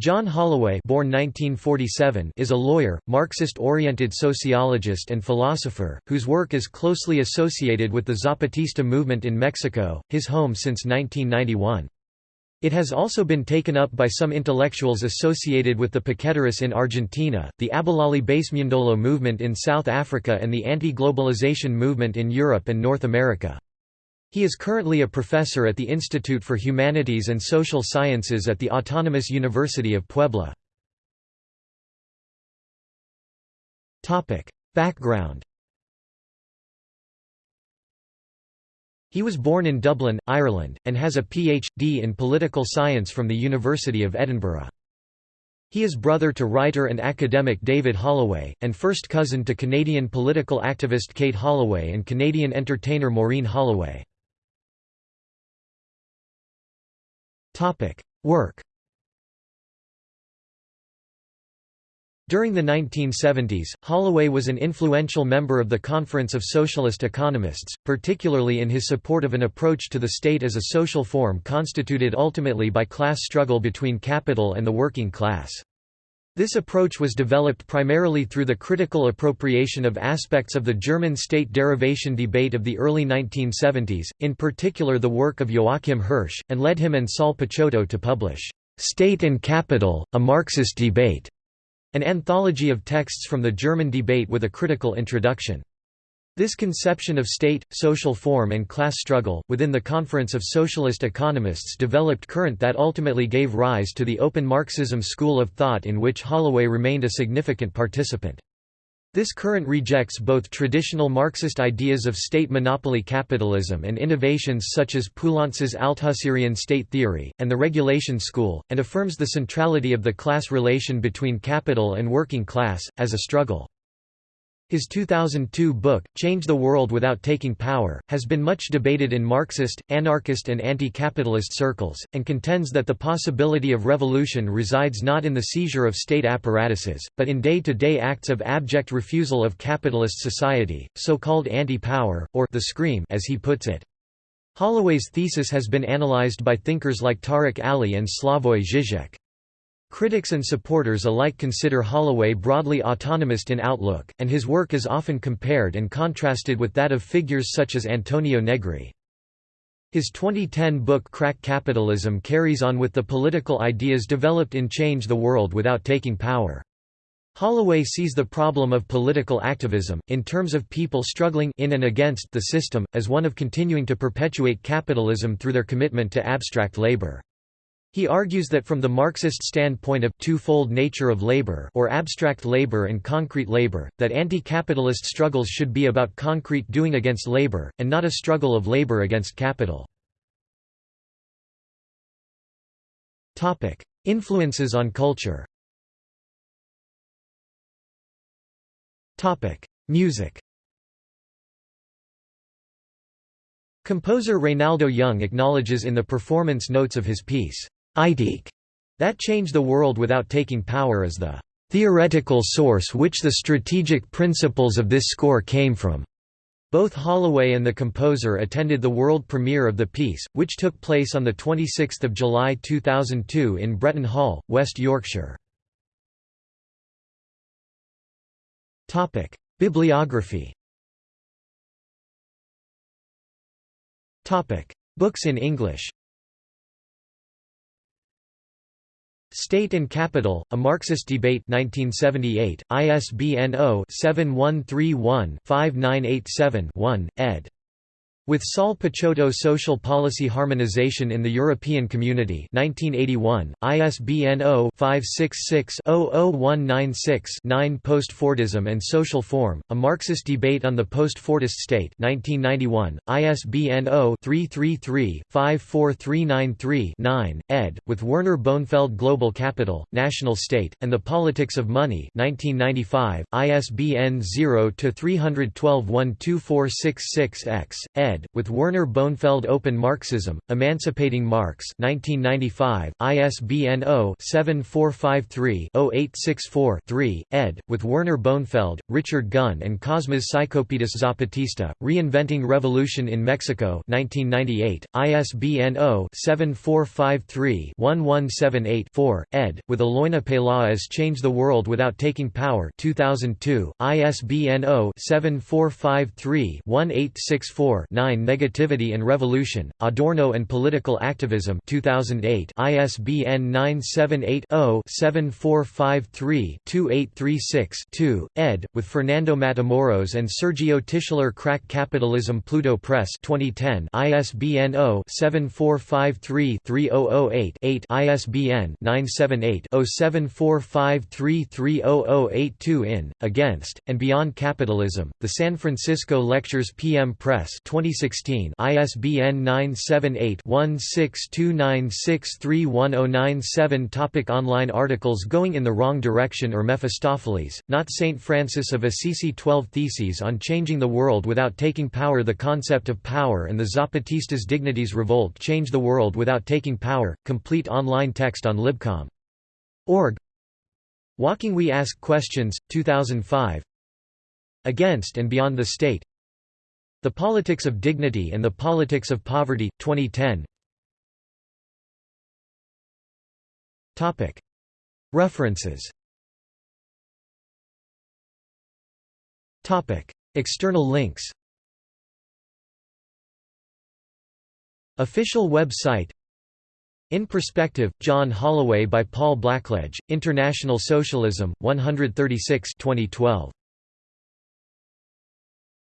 John Holloway born 1947 is a lawyer, Marxist-oriented sociologist and philosopher, whose work is closely associated with the Zapatista movement in Mexico, his home since 1991. It has also been taken up by some intellectuals associated with the Piqueteros in Argentina, the Abahlali baseMjondolo movement in South Africa and the anti-globalization movement in Europe and North America. He is currently a professor at the Institute for Humanities and Social Sciences at the Autonomous University of Puebla. Background He was born in Dublin, Ireland, and has a Ph.D. in political science from the University of Edinburgh. He is brother to writer and academic David Holloway, and first cousin to Canadian political activist Kate Holloway and Canadian entertainer Maureen Holloway. Work During the 1970s, Holloway was an influential member of the Conference of Socialist Economists, particularly in his support of an approach to the state as a social form constituted ultimately by class struggle between capital and the working class. This approach was developed primarily through the critical appropriation of aspects of the German state derivation debate of the early 1970s, in particular the work of Joachim Hirsch, and led him and Saul Picciotto to publish, "'State and Capital, A Marxist Debate' an anthology of texts from the German debate with a critical introduction. This conception of state, social form and class struggle, within the Conference of Socialist Economists developed current that ultimately gave rise to the Open Marxism school of thought in which Holloway remained a significant participant. This current rejects both traditional Marxist ideas of state monopoly capitalism and innovations such as Poulantzas's Althusserian state theory, and the regulation school, and affirms the centrality of the class relation between capital and working class, as a struggle. His 2002 book, Change the World Without Taking Power, has been much debated in Marxist, anarchist and anti-capitalist circles, and contends that the possibility of revolution resides not in the seizure of state apparatuses, but in day-to-day -day acts of abject refusal of capitalist society, so-called anti-power, or the scream as he puts it. Holloway's thesis has been analyzed by thinkers like Tariq Ali and Slavoj Žižek. Critics and supporters alike consider Holloway broadly autonomist in outlook, and his work is often compared and contrasted with that of figures such as Antonio Negri. His 2010 book Crack Capitalism carries on with the political ideas developed in Change the World Without Taking Power. Holloway sees the problem of political activism, in terms of people struggling in and against the system, as one of continuing to perpetuate capitalism through their commitment to abstract labor. He argues that from the Marxist standpoint of twofold nature of labor or abstract labor and concrete labor, that anti-capitalist struggles should be about concrete doing against labor, and not a struggle of labor against capital. Influences on culture Music Composer Reynaldo Young acknowledges in the performance notes of his piece, Ideke that change the world without taking power is the theoretical source which the strategic principles of this score came from. Both Holloway and the composer attended the world premiere of the piece, which took place on 26 July 2002 in Bretton Hall, West Yorkshire. Bibliography Books in English State and Capital, A Marxist Debate 1978, ISBN 0-7131-5987-1, ed. With Saul Picciotto Social Policy Harmonization in the European Community 1981, ISBN 0-566-00196-9 Post-Fordism and Social Form, A Marxist Debate on the Post-Fordist State 1991, ISBN 0-333-54393-9, ed., with Werner Bonefeld Global Capital, National State, and the Politics of Money 1995, ISBN 0-312-12466-X, ed. Ed., with Werner Bonefeld Open Marxism, Emancipating Marx 1995, ISBN 0-7453-0864-3, ed., with Werner Bonefeld, Richard Gunn and Cosmas Psychopedis Zapatista, Reinventing Revolution in Mexico 1998, ISBN 0-7453-1178-4, ed., with Eloina Peláez Change the World Without Taking Power 2002, ISBN 0-7453-1864-9 Negativity and Revolution, Adorno and Political Activism 2008, ISBN 978-0-7453-2836-2, ed., with Fernando Matamoros and Sergio Tischler Crack Capitalism Pluto Press 2010, ISBN 0-7453-3008-8 ISBN 978-0745330082 in, Against, and Beyond Capitalism, The San Francisco Lectures PM Press 2016 ISBN 978-1629631097 Topic Online articles Going in the Wrong Direction or Mephistopheles, Not Saint Francis of Assisi 12 Theses on Changing the World Without Taking Power The Concept of Power and the Zapatistas' Dignities Revolt Change the World Without Taking Power, complete online text on libcom. Org. Walking We Ask Questions, 2005 Against and Beyond the State The Politics of Dignity and the Politics of Poverty, 2010 References. External links. Official website. In Perspective, John Holloway by Paul Blackledge, International Socialism, 136 2012.